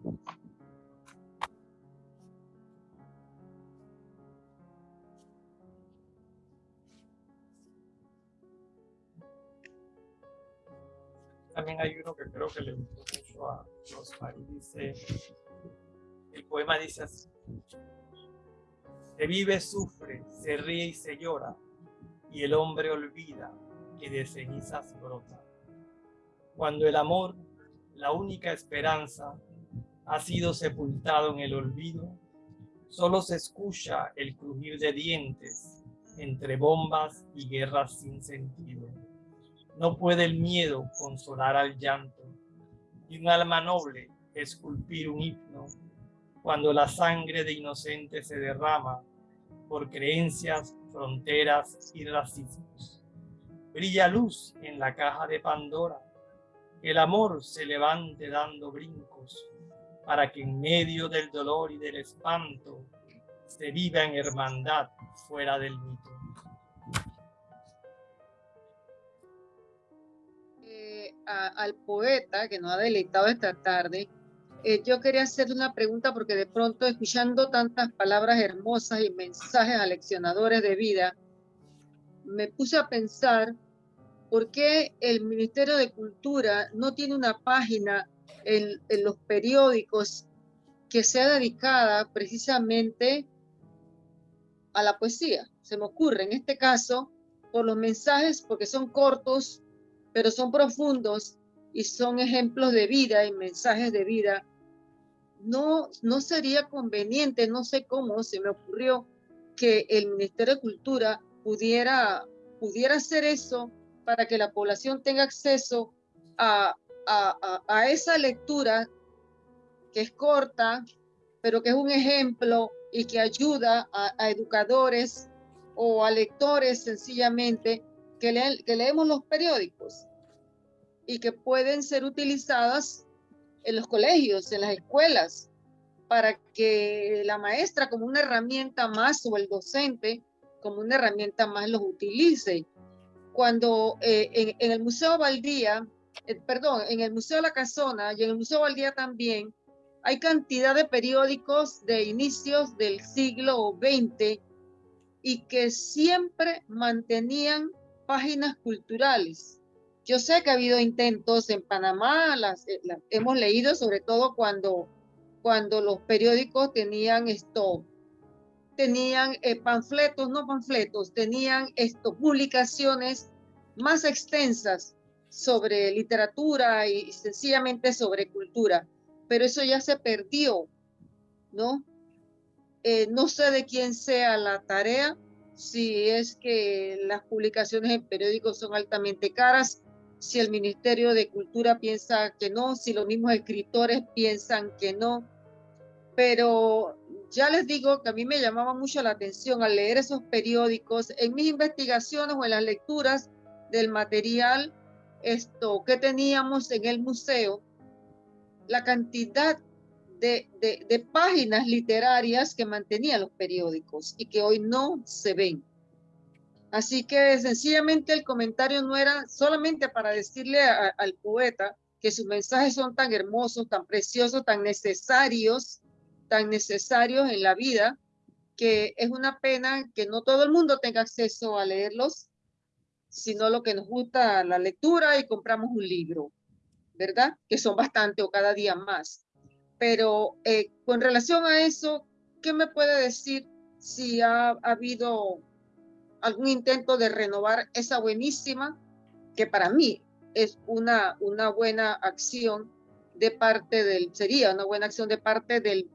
También hay uno que creo que le gustó mucho a Rosmarie, dice, el poema dice así, se vive, sufre, se ríe y se llora, y el hombre olvida que de cenizas brota. Cuando el amor, la única esperanza, ha sido sepultado en el olvido, solo se escucha el crujir de dientes entre bombas y guerras sin sentido. No puede el miedo consolar al llanto y un alma noble esculpir un himno cuando la sangre de inocentes se derrama por creencias, fronteras y racismos. Brilla luz en la caja de Pandora. El amor se levante dando brincos para que en medio del dolor y del espanto se viva en hermandad fuera del mito. al poeta que nos ha deleitado esta tarde, eh, yo quería hacerle una pregunta porque de pronto escuchando tantas palabras hermosas y mensajes aleccionadores de vida, me puse a pensar por qué el Ministerio de Cultura no tiene una página en, en los periódicos que sea dedicada precisamente a la poesía. Se me ocurre en este caso por los mensajes, porque son cortos, pero son profundos y son ejemplos de vida y mensajes de vida, no, no sería conveniente, no sé cómo se me ocurrió que el Ministerio de Cultura pudiera, pudiera hacer eso para que la población tenga acceso a, a, esa lectura que es corta, pero que es un ejemplo y que ayuda a, educadores o a lectores sencillamente que, que leemos los periódicos y que pueden ser utilizadas en los colegios, en las escuelas, para que la maestra como una herramienta más o el docente como una herramienta más los utilice. Cuando eh, en, el Museo Valdía, eh, perdón, en el Museo la Casona y en el Museo Valdía también, hay cantidad de periódicos de inicios del siglo XX y que siempre mantenían páginas culturales. Yo sé que ha habido intentos en Panamá, las, eh, hemos leído sobre todo cuando, cuando los periódicos tenían esto, tenían eh, panfletos, no panfletos, tenían esto, publicaciones más extensas sobre literatura y, sencillamente sobre cultura, pero eso ya se perdió, ¿no? Eh, no sé de quién sea la tarea, si es que las publicaciones en periódicos son altamente caras, si el Ministerio de Cultura piensa que no, si los mismos escritores piensan que no. Pero ya les digo que a mí me llamaba mucho la atención al leer esos periódicos, en mis investigaciones o en las lecturas del material esto que teníamos en el museo, la cantidad de, de páginas literarias que mantenían los periódicos y que hoy no se ven. Así que sencillamente el comentario no era solamente para decirle al poeta que sus mensajes son tan hermosos, tan preciosos, tan necesarios, tan necesarios en la vida, que es una pena que no todo el mundo tenga acceso a leerlos, sino lo que nos gusta la lectura y compramos un libro, ¿verdad? Que son bastante o cada día más. Pero eh, con relación a eso, ¿qué me puede decir si ha habido algún intento de renovar esa buenísima, que para mí es una, una buena acción de parte del, sería una buena acción de parte del,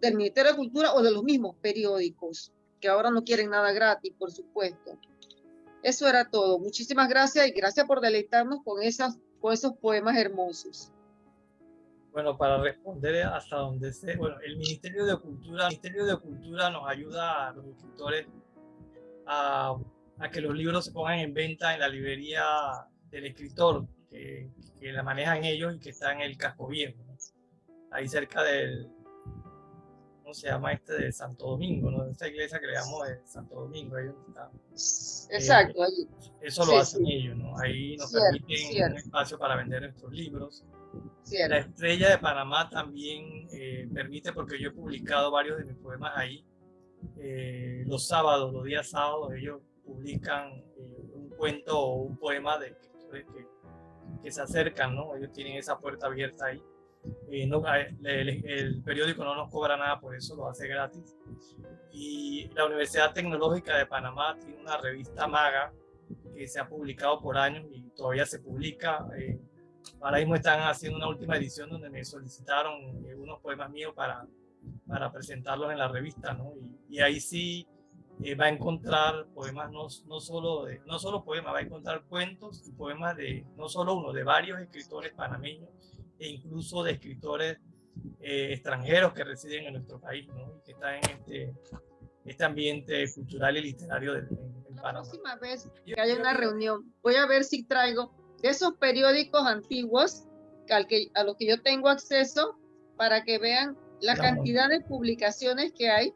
del Ministerio de Cultura o de los mismos periódicos, que ahora no quieren nada gratis, por supuesto. Eso era todo. Muchísimas gracias y gracias por deleitarnos con, esas, con esos poemas hermosos. Bueno, para responder hasta donde sé, bueno, el Ministerio de Cultura, el Ministerio de Cultura nos ayuda a los escritores a, a que los libros se pongan en venta en la librería del escritor, que, que la manejan ellos y que está en el casco viejo, ¿no? ahí cerca del, ¿cómo se llama este? De Santo Domingo, ¿no? Esta iglesia que le llamamos de Santo Domingo, ahí donde está. Exacto, ahí. Eso lo Sí, hacen sí. ellos, ¿no? Ahí nos Cierto, permiten cierto. un espacio para vender nuestros libros. La Cierto. Estrella de Panamá también eh, permite, porque yo he publicado varios de mis poemas ahí, eh, los sábados, los días sábados, ellos publican eh, un cuento o un poema de que, que se acercan, ¿no? Ellos tienen esa puerta abierta ahí. Eh, no, el, el periódico no nos cobra nada por eso, lo hace gratis. Y la Universidad Tecnológica de Panamá tiene una revista Maga que se ha publicado por años y todavía se publica. eh, ahora mismo están haciendo una última edición donde me solicitaron eh, unos poemas míos para, para presentarlos en la revista, ¿no? Y, y ahí sí eh, va a encontrar poemas, no, no, solo de, no solo poemas, va a encontrar cuentos y poemas de, no solo uno, de varios escritores panameños e incluso de escritores eh, extranjeros que residen en nuestro país, ¿no? Y que están en este, este ambiente cultural y literario de, en, en La Panamá. próxima vez que haya una reunión, voy a ver si traigo de esos periódicos antiguos que al que, a los que yo tengo acceso para que vean la cantidad de publicaciones que hay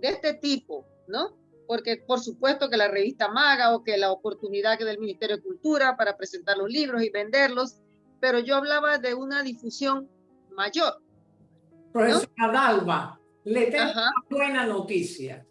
de este tipo, ¿no? Porque por supuesto que la revista Maga o que la oportunidad que del Ministerio de Cultura para presentar los libros y venderlos, pero yo hablaba de una difusión mayor. Profesora Dalva, le tengo Ajá, una buena noticia.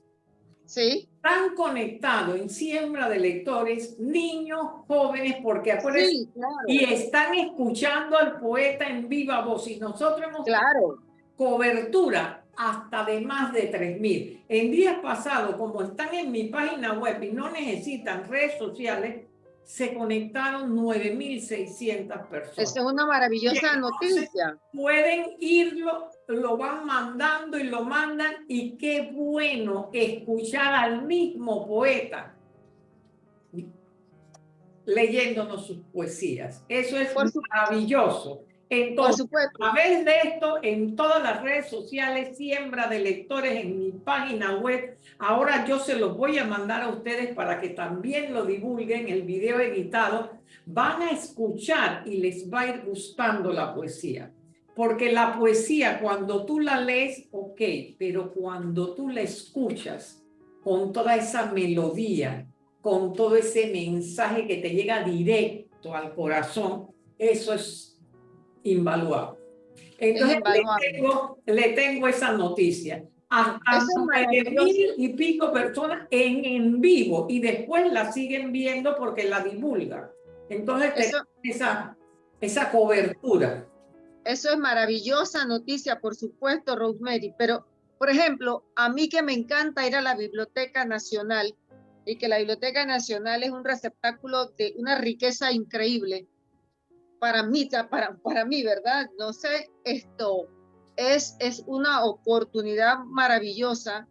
sí, Están conectados en siembra de lectores niños, jóvenes, porque acuérdense, sí, claro, y están escuchando al poeta en viva voz. Y nosotros hemos claro. Cobertura hasta de más de 3.000. En días pasados, como están en mi página web y no necesitan redes sociales, se conectaron 9.600 personas. Esa es una maravillosa noticia. Pueden irlo, lo van mandando y lo mandan y qué bueno escuchar al mismo poeta leyéndonos sus poesías. Eso es Por maravilloso. Entonces, a través de esto, en todas las redes sociales, siembra de lectores en mi página web. Ahora yo se los voy a mandar a ustedes para que también lo divulguen, el video editado. Van a escuchar y les va a ir gustando la poesía. Porque la poesía, cuando tú la lees, ok, pero cuando tú la escuchas con toda esa melodía, con todo ese mensaje que te llega directo al corazón, eso es invaluable. Entonces, invaluable. Le, tengo, le tengo esa noticia. Hasta mil y pico personas en, en vivo y después la siguen viendo porque la divulgan. Entonces, Eso, esa, esa cobertura. eso es maravillosa noticia, por supuesto, Rosemary. Pero, por ejemplo, a mí que me encanta ir a la Biblioteca Nacional y que la Biblioteca Nacional es un receptáculo de una riqueza increíble. Para mí, para, mí, ¿verdad? No sé, esto es, es una oportunidad maravillosa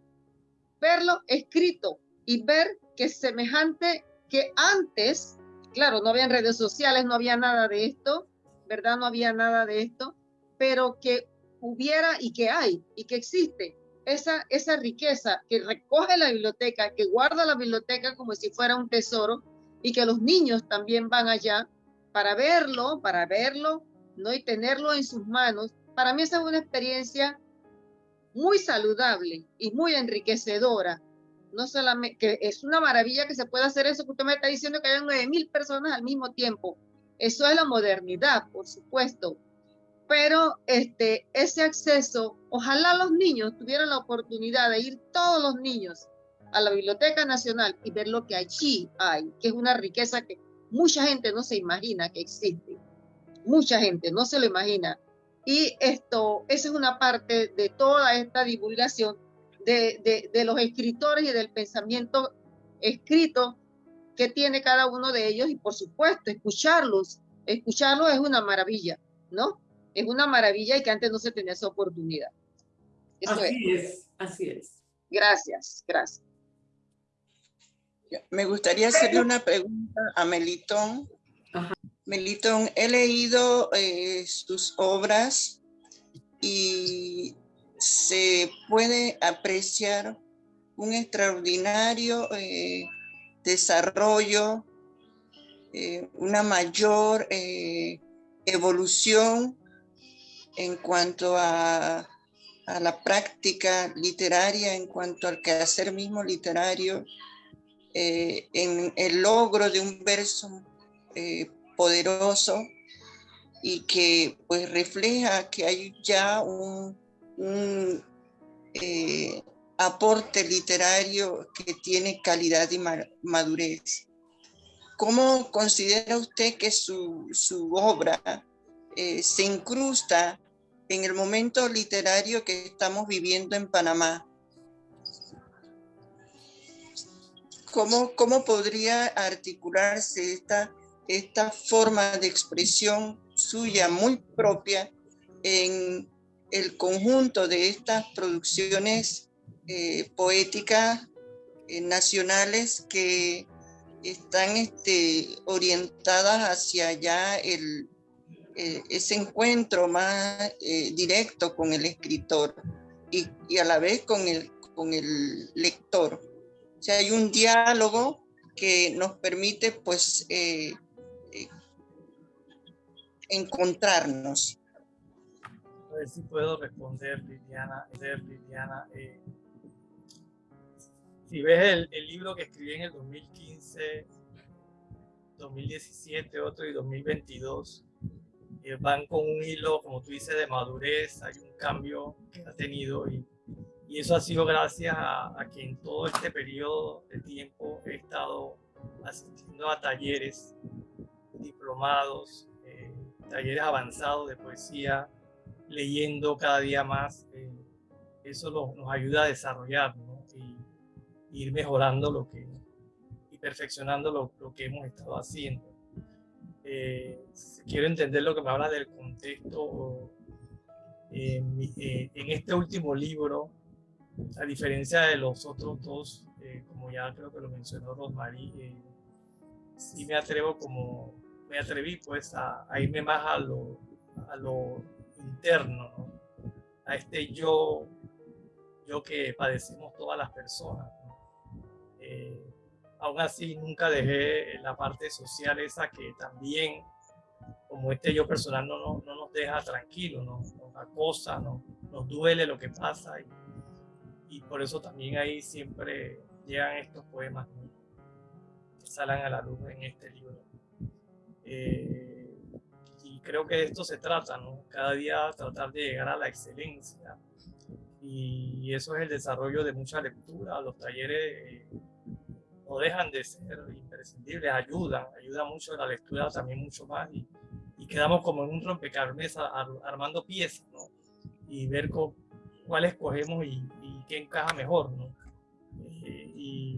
verlo escrito y ver que semejante que antes, claro, no habían redes sociales, no había nada de esto, ¿verdad? No había nada de esto, pero que hubiera y que hay y que existe esa, esa riqueza que recoge la biblioteca, que guarda la biblioteca como si fuera un tesoro y que los niños también van allá para verlo, para verlo, ¿no? Y tenerlo en sus manos. Para mí esa es una experiencia muy saludable y muy enriquecedora. No solamente, que es una maravilla que se pueda hacer eso, que usted me está diciendo que hay nueve mil personas al mismo tiempo. Eso es la modernidad, por supuesto. Pero este, ese acceso, ojalá los niños tuvieran la oportunidad de ir todos los niños a la Biblioteca Nacional y ver lo que allí hay, que es una riqueza que mucha gente no se imagina que existe. Mucha gente no se lo imagina. Y esto, esa es una parte de toda esta divulgación de, de, de los escritores y del pensamiento escrito que tiene cada uno de ellos y por supuesto escucharlos, escucharlos es una maravilla, ¿no? Es una maravilla y que antes no se tenía esa oportunidad. Eso es. Así es, así es. Gracias, gracias. Me gustaría hacerle una pregunta a Melitón. Ajá. Melitón, he leído eh, sus obras y se puede apreciar un extraordinario eh, desarrollo, eh, una mayor evolución en cuanto a, a, la práctica literaria, en cuanto al quehacer mismo literario, en el logro de un verso poderoso y que pues refleja que hay ya un, eh, aporte literario que tiene calidad y madurez. ¿Cómo considera usted que su, obra eh, se incrusta en el momento literario que estamos viviendo en Panamá? ¿Cómo, cómo podría articularse esta esta forma de expresión suya muy propia en el conjunto de estas producciones eh, poéticas eh, nacionales que están este, orientadas hacia allá el, eh, ese encuentro más directo con el escritor y, y, a la vez con el, con el lector. O hay un diálogo que nos permite pues encontrarnos. A ver si puedo responder, Liliana. Liliana eh, si ves el, libro que escribí en el 2015, 2017, otro y 2022, eh, van con un hilo, como tú dices, de madurez, hay un cambio que ha tenido y, y eso ha sido gracias a, que en todo este periodo de tiempo he estado asistiendo a talleres, diplomados, talleres avanzados de poesía, leyendo cada día más. Eh, eso nos ayuda a desarrollar y, ir mejorando lo que y perfeccionando lo, que hemos estado haciendo. Eh, quiero entender lo que me habla del contexto. Eh, en este último libro, a diferencia de los otros dos, como ya creo que lo mencionó Rosmarie, sí me atrevo como me atreví pues a, irme más a lo, a lo interno, a este yo, yo que padecemos todas las personas. Eh, aún así nunca dejé la parte social esa que también, como este yo personal, no, no, no nos deja tranquilos, nos, nos acosa, no, nos duele lo que pasa y, por eso también ahí siempre llegan estos poemas que salen a la luz en este libro. Eh, y creo que de esto se trata, ¿no? Cada día tratar de llegar a la excelencia. Y eso es el desarrollo de mucha lectura. Los talleres eh, no dejan de ser imprescindibles, ayudan, ayuda mucho la lectura también mucho más. Y, quedamos como en un rompecabezas armando piezas, ¿no? Y ver cuál escogemos y, y, qué encaja mejor, ¿no? Eh, y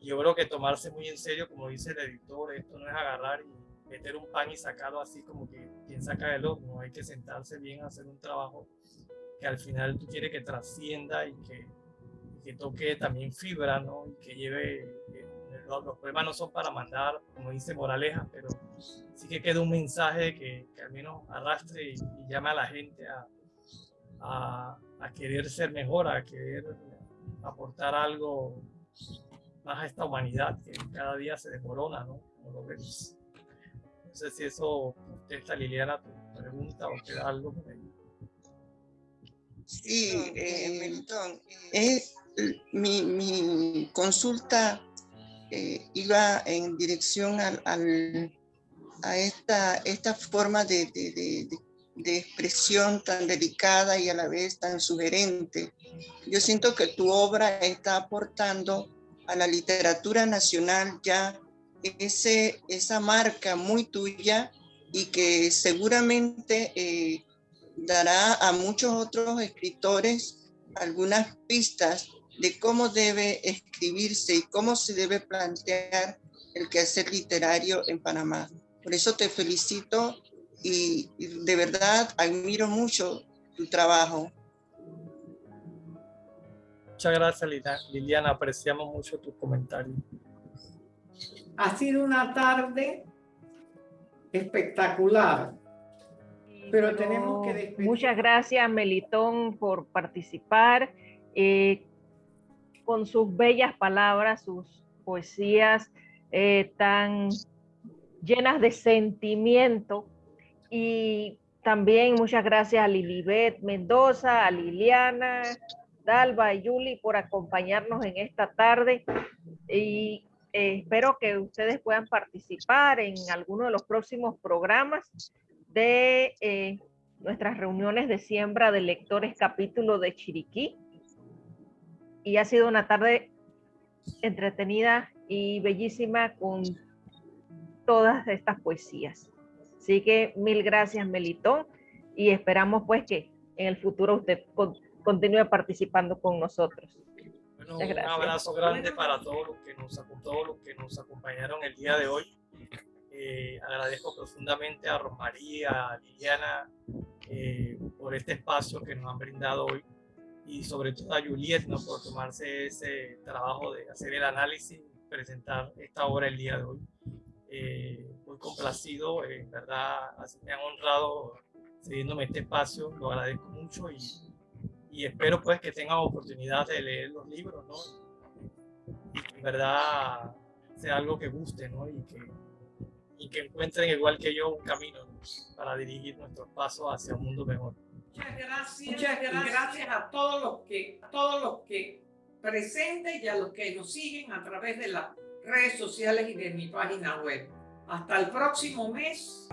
yo creo que tomarse muy en serio, como dice el editor, esto no es agarrar y meter un pan y sacarlo así como que quien saca del horno. Hay que sentarse bien a hacer un trabajo que al final tú quieres que trascienda y que, que toque también fibra, ¿no? Y que lleve... Eh, los, poemas no son para mandar, como dice Moraleja, pero sí que queda un mensaje que, al menos arrastre y, llame a la gente a, a querer ser mejor, a querer aportar algo más a esta humanidad que cada día se desmorona, ¿no? Como lo vemos. No sé si eso contesta Liliana tu pregunta o queda algo por ahí. Sí, eh, Melitón, eh, mi, mi, consulta eh, iba en dirección al, al, a esta, esta forma de, de, de, de, expresión tan delicada y a la vez tan sugerente. Yo siento que tu obra está aportando a la literatura nacional ya ese, esa marca muy tuya y que seguramente eh, dará a muchos otros escritores algunas pistas de cómo debe escribirse y cómo se debe plantear el quehacer literario en Panamá. Por eso te felicito y, de verdad admiro mucho tu trabajo. Muchas gracias Liliana, apreciamos mucho tu comentario. Ha sido una tarde espectacular. Pero tenemos que despedir. Muchas gracias, Melitón, por participar. Eh, con sus bellas palabras, sus poesías eh, tan llenas de sentimiento. Y también muchas gracias a Lilibet Mendoza, a Liliana, Dalva y Yuli por acompañarnos en esta tarde. Y eh, espero que ustedes puedan participar en alguno de los próximos programas de eh, nuestras reuniones de siembra de lectores capítulo de Chiriquí. Y ha sido una tarde entretenida y bellísima con todas estas poesías. Así que mil gracias, Melitón, y esperamos pues que en el futuro usted continúe participando con nosotros. Bueno, un abrazo grande para todos los que nos, todos los que nos acompañaron el día de hoy. Eh, agradezco profundamente a Romaría, a Liliana, eh, por este espacio que nos han brindado hoy y sobre todo a Juliet ¿no? por tomarse ese trabajo de hacer el análisis, presentar esta obra el día de hoy. Eh, muy complacido, en verdad, así me han honrado cediéndome este espacio, lo agradezco mucho y, y espero pues que tengan oportunidad de leer los libros, ¿no? Y que en verdad sea algo que guste, ¿no? Y que y que encuentren igual que yo un camino para dirigir nuestros pasos hacia un mundo mejor. Muchas gracias. Muchas gracias, a todos los que a todos los que presentes y a los que nos siguen a través de las redes sociales y de mi página web. Hasta el próximo mes.